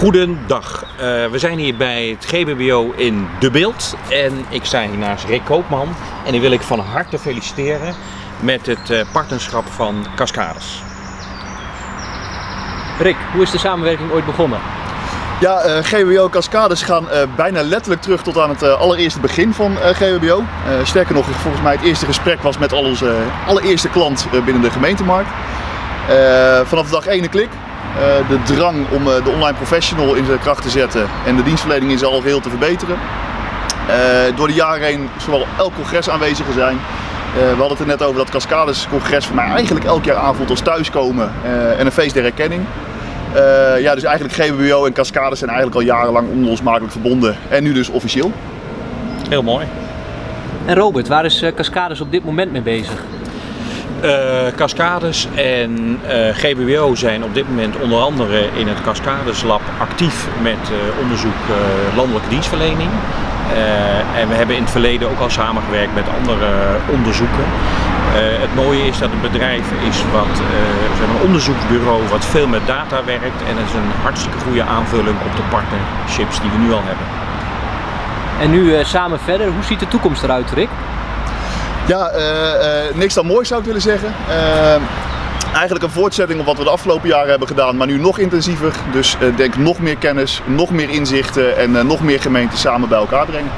Goedendag, uh, we zijn hier bij het GBBO in De Beeld en ik sta hier naast Rick Koopman en die wil ik van harte feliciteren met het uh, partnerschap van Cascades. Rick, hoe is de samenwerking ooit begonnen? Ja, uh, GBO Cascades gaan bijna letterlijk terug tot aan het allereerste begin van GBO. sterker nog, volgens mij het eerste gesprek was met al onze allereerste klant binnen de gemeentemarkt. vanaf dag 1 klik. De drang om de online professional in zijn kracht te zetten en de dienstverlening in zijn algeheel te verbeteren. door de jaren heen zowel elk congres aanwezig zijn. we hadden het er net over dat Cascades congres voor mij eigenlijk elk jaar aanvoelt als thuiskomen en een feest der herkenning. Uh, ja, dus eigenlijk GBBO en Cascades zijn eigenlijk al jarenlang onlosmakelijk verbonden. En nu dus officieel. Heel mooi. En Robert, waar is Cascades op dit moment mee bezig? Uh, Cascades en GBBO zijn op dit moment onder andere in het Cascades Lab actief met onderzoek landelijke dienstverlening. en we hebben in het verleden ook al samengewerkt met andere onderzoeken. Het mooie is dat het bedrijf is wat, uh, een onderzoeksbureau wat veel met data werkt en is een hartstikke goede aanvulling op de partnerships die we nu al hebben. En nu samen verder, hoe ziet de toekomst eruit Rick? Ja, niks dan mooi zou ik willen zeggen. eigenlijk een voortzetting op wat we de afgelopen jaren hebben gedaan, maar nu nog intensiever. Dus denk nog meer kennis, nog meer inzichten en nog meer gemeenten samen bij elkaar brengen.